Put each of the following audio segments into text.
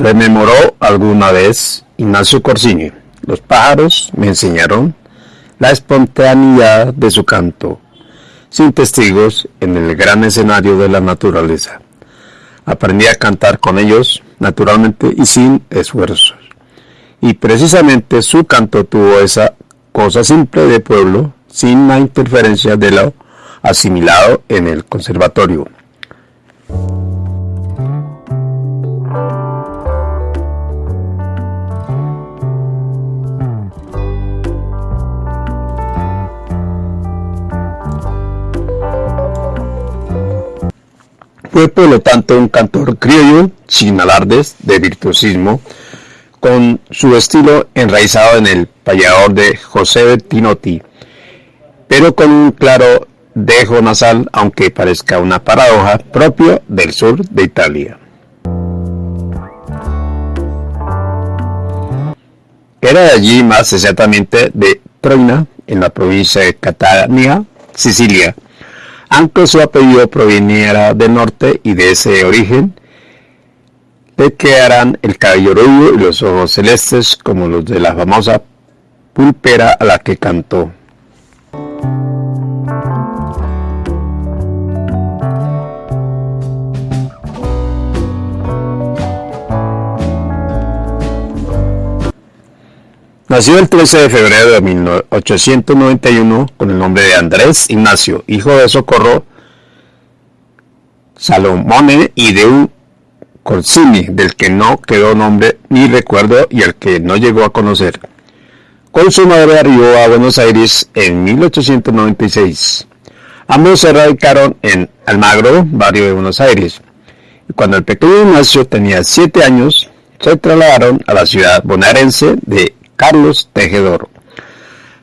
Rememoró alguna vez Ignacio Corsini. Los pájaros me enseñaron la espontaneidad de su canto, sin testigos en el gran escenario de la naturaleza. Aprendí a cantar con ellos naturalmente y sin esfuerzos. Y precisamente su canto tuvo esa cosa simple de pueblo, sin la interferencia de lo asimilado en el conservatorio. Fue por lo tanto un cantor criollo, sin alardes de virtuosismo, con su estilo enraizado en el payador de José Tinotti, pero con un claro dejo nasal, aunque parezca una paradoja, propio del sur de Italia. Era de allí, más exactamente de Troina, en la provincia de Catania, Sicilia, aunque su apellido proviniera del norte y de ese origen, le quedarán el cabello rubio y los ojos celestes como los de la famosa pulpera a la que cantó. Nació el 13 de febrero de 1891 con el nombre de Andrés Ignacio, hijo de Socorro Salomone y de un Corsini, del que no quedó nombre ni recuerdo y al que no llegó a conocer. Con su madre arribó a Buenos Aires en 1896. Ambos se radicaron en Almagro, barrio de Buenos Aires. Cuando el pequeño Ignacio tenía siete años, se trasladaron a la ciudad bonaerense de Carlos Tejedor.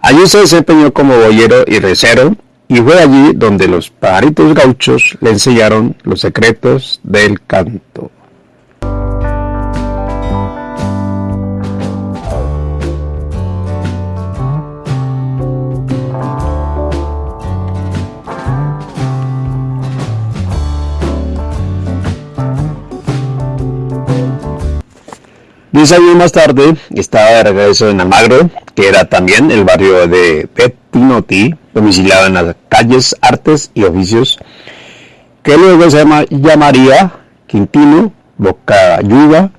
Allí se desempeñó como boyero y recero y fue allí donde los pajaritos gauchos le enseñaron los secretos del canto. Años más tarde estaba de regreso en Almagro, que era también el barrio de Pettinotti, domiciliado en las calles Artes y Oficios, que luego se llamaría Quintino Bocayuga,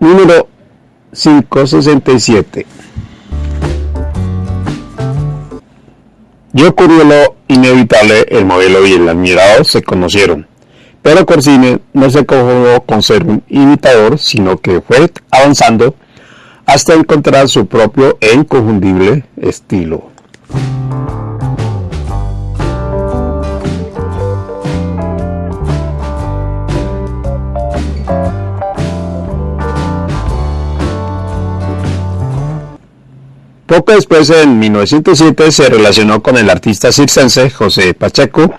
número 567. Y ocurrió lo inevitable, el modelo y el admirado se conocieron. Pero Corsini no se conformó con ser un imitador, sino que fue avanzando hasta encontrar su propio e inconfundible estilo. Poco después, en 1907, se relacionó con el artista circense José Pacheco,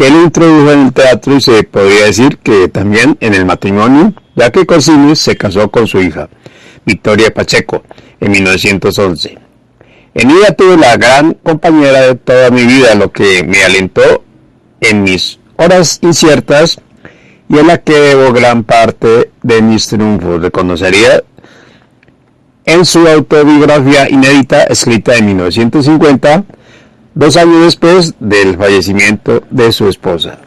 que él introdujo en el teatro y se podría decir que también en el matrimonio, ya que Corsini se casó con su hija, Victoria Pacheco, en 1911. En ella tuve la gran compañera de toda mi vida, lo que me alentó en mis horas inciertas y en la que debo gran parte de mis triunfos. Reconocería en su autobiografía inédita escrita en 1950 dos años después del fallecimiento de su esposa.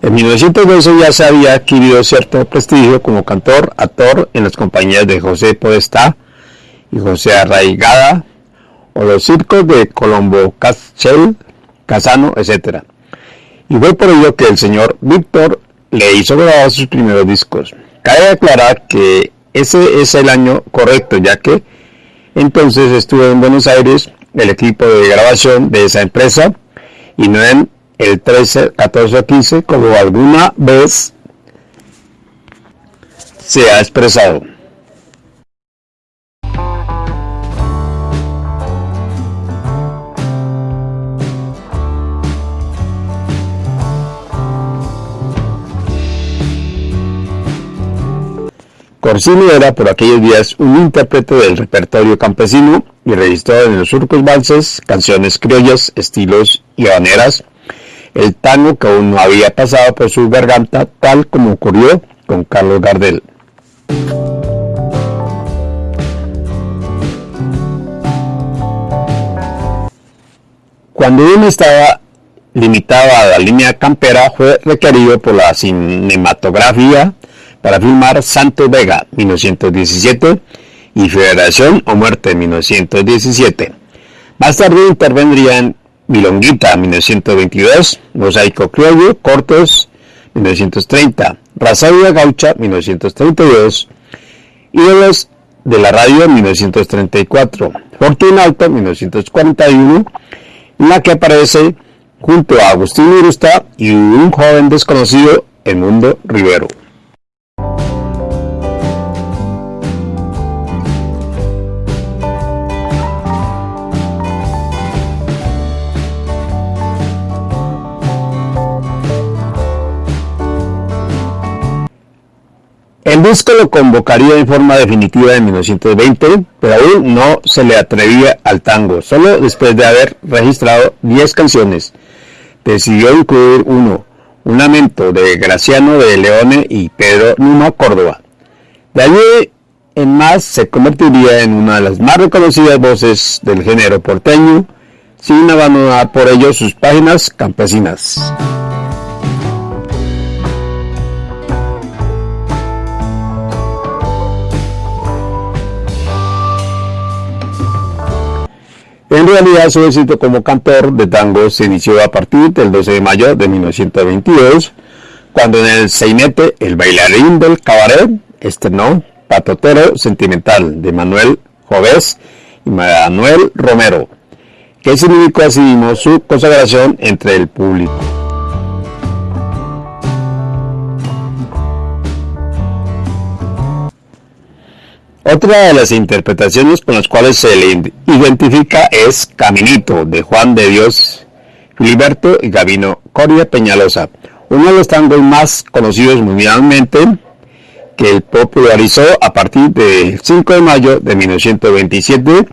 En 1912 ya se había adquirido cierto prestigio como cantor, actor en las compañías de José Podestá y José Arraigada o los circos de Colombo Castell Casano, etc. Y fue por ello que el señor Víctor le hizo grabar sus primeros discos. Cabe aclarar que ese es el año correcto, ya que entonces estuvo en Buenos Aires el equipo de grabación de esa empresa y no en el 13, 14 o 15 como alguna vez se ha expresado. Corsini era por aquellos días un intérprete del repertorio campesino y registró en los surcos valses, canciones criollas, estilos y habaneras, el tango que aún no había pasado por su garganta, tal como ocurrió con Carlos Gardel. Cuando uno estaba limitado a la línea campera, fue requerido por la cinematografía para filmar Santo Vega 1917 y Federación o Muerte 1917. Más tarde intervendría en Milonguita 1922, Mosaico Criollo, Cortos 1930, Razavia Gaucha 1932, Ídolos de la Radio 1934, Fortuna Alto 1941, en la que aparece junto a Agustín Irusta y un joven desconocido, el Mundo Rivero. El disco lo convocaría en forma definitiva en 1920, pero aún no se le atrevía al tango. Solo después de haber registrado 10 canciones, decidió incluir uno, un lamento de Graciano de Leone y Pedro Numa Córdoba. De allí en más se convertiría en una de las más reconocidas voces del género porteño, sin abandonar por ello sus páginas campesinas. En realidad su éxito como cantor de tango se inició a partir del 12 de mayo de 1922, cuando en el Seinete el bailarín del cabaret estrenó Patotero Sentimental de Manuel Jovés y Manuel Romero, que significó así su consagración entre el público. Otra de las interpretaciones con las cuales se le identifica es Caminito, de Juan de Dios Filiberto y Gabino Coria Peñalosa, uno de los tangos más conocidos mundialmente que popularizó a partir del 5 de mayo de 1927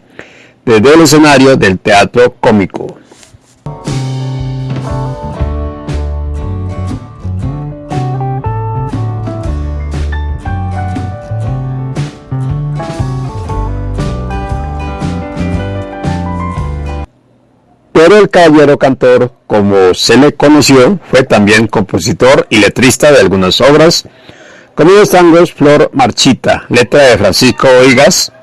desde el escenario del teatro cómico. Pero el caballero cantor, como se le conoció, fue también compositor y letrista de algunas obras, como los Flor Marchita, letra de Francisco Oigas,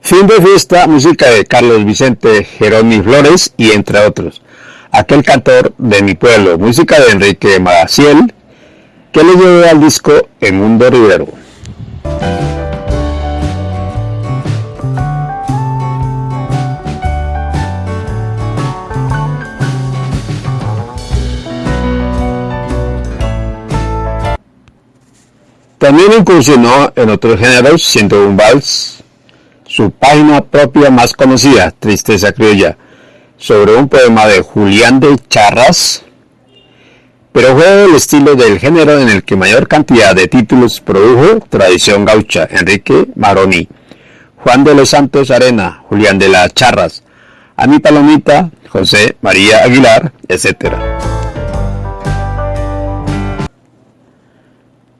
Fin de fiesta, música de Carlos Vicente Jerónimo Flores y entre otros. Aquel cantor de mi pueblo, música de Enrique Maciel, que le llevó al disco El Mundo Rivero. También incursionó en otros géneros, siendo un vals su página propia más conocida, Tristeza Criolla, sobre un poema de Julián de Charras, pero fue el estilo del género en el que mayor cantidad de títulos produjo Tradición Gaucha, Enrique Maroni, Juan de los Santos Arena, Julián de las Charras, Ani Palomita, José María Aguilar, etc.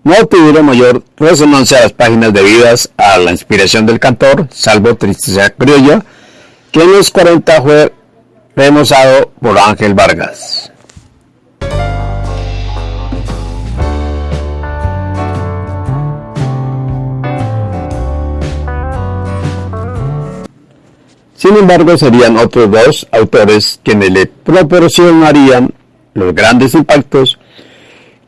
no tuvieron mayor resonancia las páginas debidas a la inspiración del cantor, salvo Tristeza Criolla, que en los 40 fue remozado por Ángel Vargas. Sin embargo, serían otros dos autores quienes le proporcionarían los grandes impactos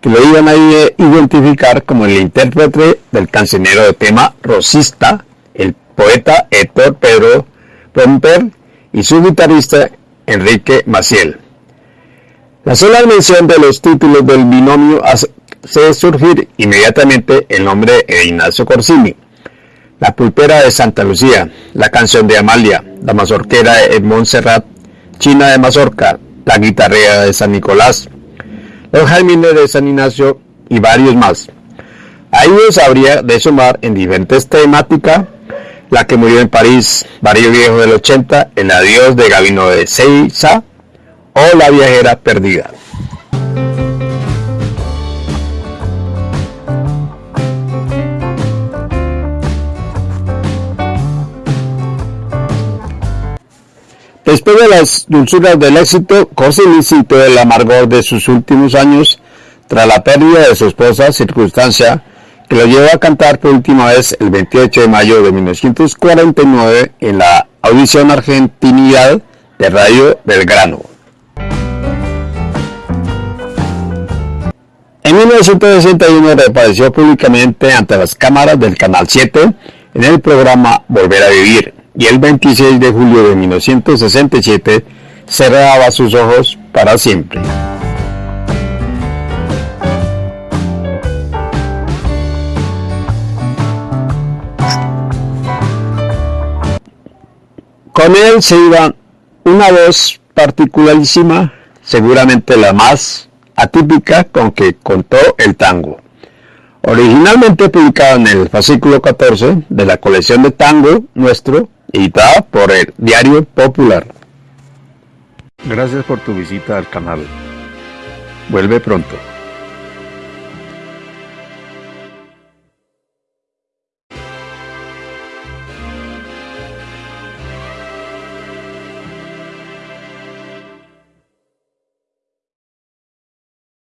que lo iban a identificar como el intérprete del cancionero de tema rosista, el poeta Héctor Pedro Romper y su guitarrista Enrique Maciel. La sola mención de los títulos del binomio hace surgir inmediatamente el nombre de Ignacio Corsini, La pulpera de Santa Lucía, La canción de Amalia, La mazorquera de Montserrat, China de Mazorca, La guitarrea de San Nicolás, los Jaimines de San Ignacio y varios más. A ellos habría de sumar en diferentes temáticas la que murió en París, Barrio Viejo del 80, El adiós de Gabino de Seiza o La viajera perdida. Después de las dulzuras del éxito, José sintió el amargor de sus últimos años tras la pérdida de su esposa, circunstancia que lo llevó a cantar por última vez el 28 de mayo de 1949 en la audición Argentinidad de Radio Belgrano. En 1961 reapareció públicamente ante las cámaras del Canal 7 en el programa Volver a Vivir y el 26 de julio de 1967 cerraba sus ojos para siempre. Con él se iba una voz particularísima, seguramente la más atípica con que contó el tango. Originalmente publicado en el fascículo 14 de la colección de tango nuestro, editada por el Diario Popular. Gracias por tu visita al canal. Vuelve pronto.